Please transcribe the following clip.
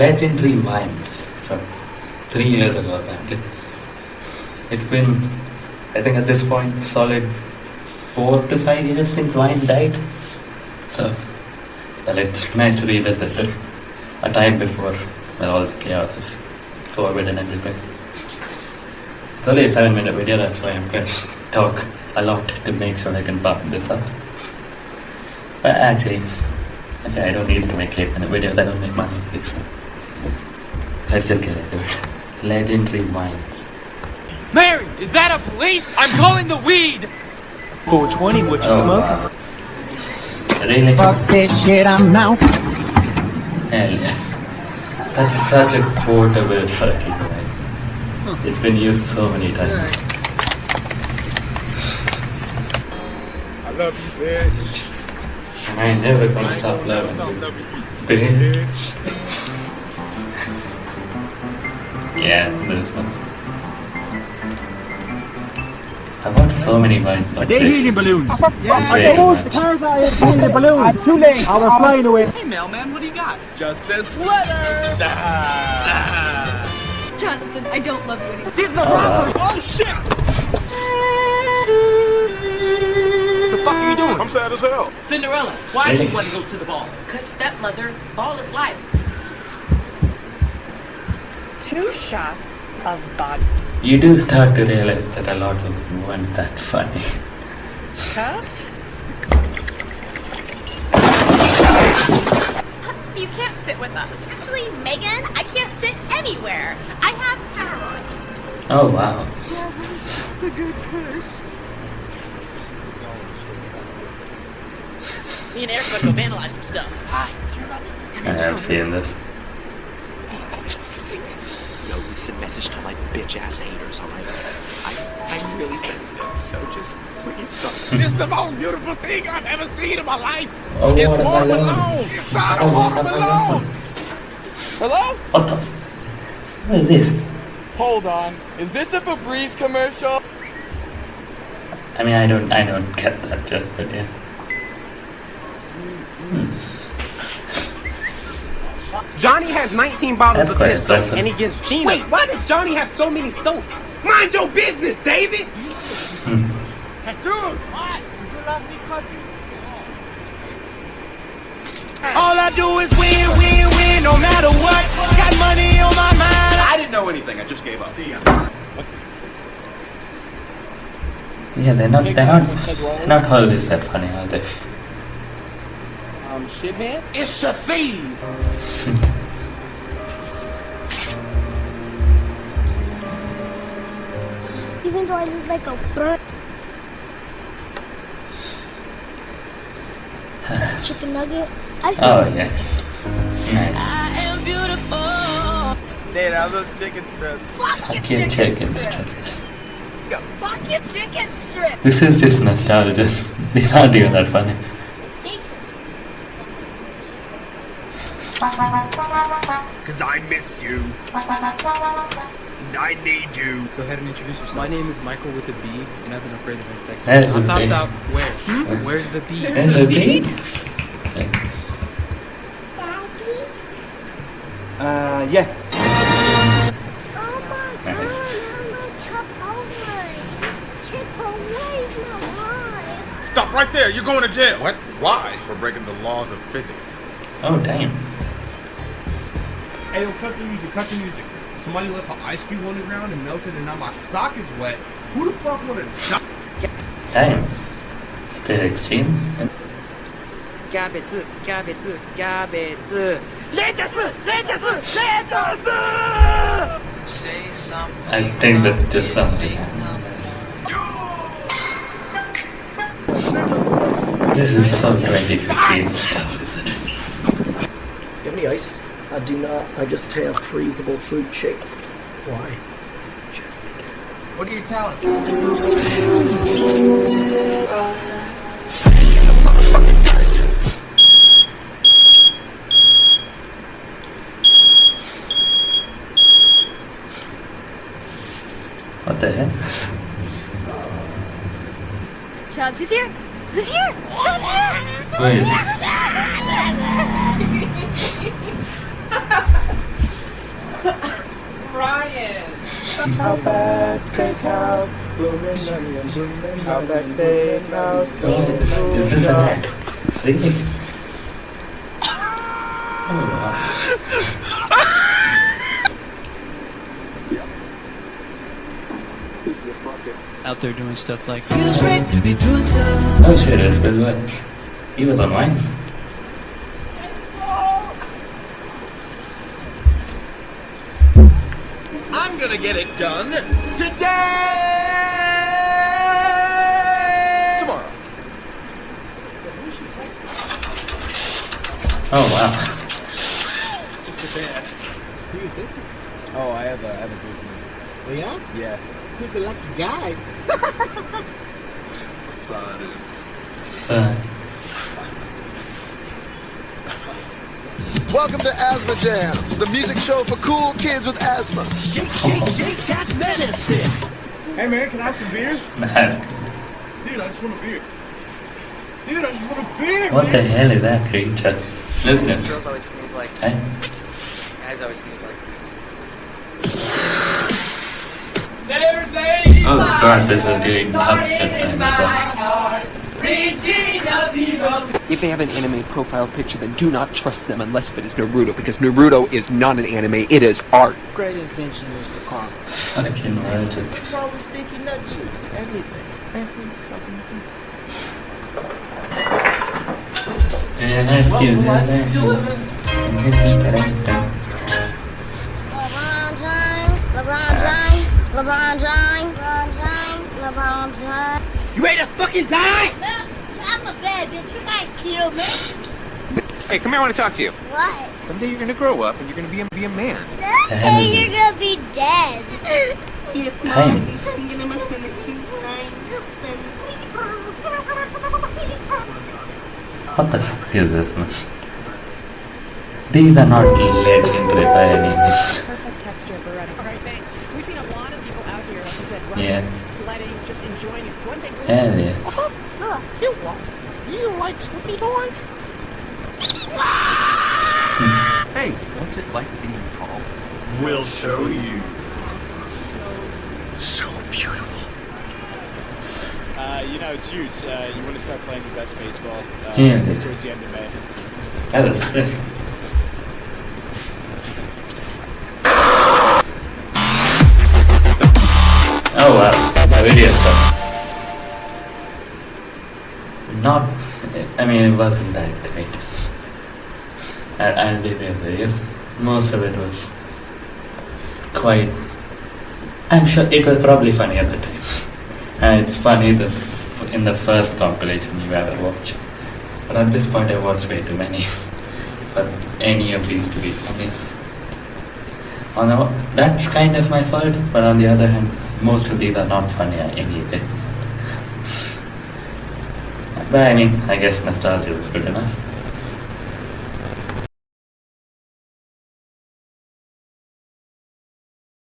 legendary Vines from three years ago apparently. It's been, I think at this point, solid four to five years since Vine died. So, well, it's nice to revisit it. A time before well, all the chaos of COVID and everything. It's only a seven minute video, that's why I'm going to talk a lot to make sure I can button this up. But uh, actually, actually, I don't need to make eight minute videos, I don't make money. So. Let's just get into it. Legendary Vines. Mary, is that a police? I'm calling the weed! 420, what you Oh, smoking? wow. Really? Fuck this shit, I'm out. Hell yeah. That's such a quotable fucking line. It's been used so many times. I love you, bitch. And I never gonna stop loving you. loving you, Bitch. Yeah, this one. I want so many Vines like They this. helium balloons. Very much. helium balloons. It's too late. I was flying away. Hey, mailman, what do you got? Just this letter! Jonathan, I don't love you anymore. Oh, wow. oh, shit! What the fuck are you doing? I'm sad as hell. Cinderella, why do you want to go to the ball? Cause stepmother, ball is life. Two shots of vodka. You do start to realize that a lot of them weren't that funny. Huh? You can't sit with us. Actually, Megan, I can't sit anywhere. I have hemorrhoids. Oh wow. Me and Eric are gonna go vandalize some stuff. Hi, I have seen this. No, this is a message to my bitch ass haters, alright? I, I'm really sensitive, so just please stop. It's the most beautiful thing I've ever seen in my life. Oh, It's what a Mark balloon. Malone. Inside Oh, of a Malone. Hello? What the? F- what is this? Hold on. Is this a Febreze commercial? I mean, I don't, I don't get that joke, but yeah. Hmm. Johnny has 19 bottles That's of quite this soap, and he gives Gina. Wait, why does Johnny have so many soaps? Mind your business, David. All I do is win, win, win, no matter what. Got money on my mind. I didn't know anything, I just gave up. Yeah, they're not, they're not, they're not always that funny, are they? Um, shit, man? It's a thief! Even though I look like a bird. Chicken nugget. I Oh yes. Nice. I am beautiful. Dad, I those chicken strips. Fuck your chicken strips. Fuck your chicken strip. This is just nostalgia. These aren't even that funny. Cause I miss you. I need you. Go ahead and introduce yourself. My name is Michael with a B, and I've been afraid of insects. There's a Top bee. out. Where? Where's the bee? There's a bee? Uh, yeah. Oh my Nice. god, I'm Chipotle. Chipotle's alive. Stop right there. You're going to jail. What? Why? For breaking the laws of physics. Oh damn. Hey, yo, cut the music, cut the music. Somebody left an ice cube on the ground and melted, and now my sock is wet. Who the fuck would have Dang. It's a bit extreme. Cabbage, cabbage, cabbage. Lettuce, lettuce, lettuce! I think that's just something. This is so 2015 stuff, isn't it? Do you have any ice? I do not. I just have freezable fruit shapes. Why? What are your talents? What the heck? Chubbs, who's here? Who's here? Who's here? Wait. Outback Steakhouse, blooming onion, blooming Outback Steakhouse, blooming Is this an? Oh, wow. Out there doing stuff like Oh shit, it's Wet. He was online. Gonna get it done today! Tomorrow. Oh wow. Just a bit. Who is this? Oh, I have a, I have a good one. Oh yeah? Yeah. Who's the lucky guy? Son. So, Welcome to Asthma Jams, the music show for cool kids with asthma. Shake, shake, shake that medicine. Hey man, can I have some beer? mask. Dude, I just want a beer. Dude, I just want a beer. What the hell is that creature? Look at Girls always sneeze like. Hey? Guys always sneeze like. Oh god, this is doing dubstep time as well. If they have an anime profile picture, then do not trust them unless it is Naruto, because Naruto is not an anime, it is art. Great invention is the car. Fucking legend. Probably sticky nut juice. Everything. Every fucking thing. Yeah, you LeBron James, LeBron James, LeBron James, LeBron James, LeBron James. You ready to fucking die? I'm a bad bitch. You can't kill me. Hey, come here, I want to talk to you. What? Someday you're gonna grow up and you're gonna be a, be a man. Hey, you're gonna be dead. Yes, Mom. What the fuck is this? man? These are not legendary by any means. Perfect texture for running. All right, thanks. We've seen a lot of people out here, like I said, running, Yeah. sledding, just enjoying it. One thing. Hell yeah. Huh, cute one. You like Snoopy toys? Hey, what's it like being tall? We'll show you. So beautiful. Uh, you know, it's huge. Uh, you want to start playing your best baseball uh, Yeah. towards the end of May. That was sick. It wasn't that great. I, I'll be there with you. Most of it was quite. I'm sure it was probably funny at the time. And it's funny the, in the first compilation you ever watch. But at this point, I watched way too many for any of these to be funny. On the, that's kind of my fault, but on the other hand, most of these are not funny anyway. But I mean, I guess nostalgia was good enough.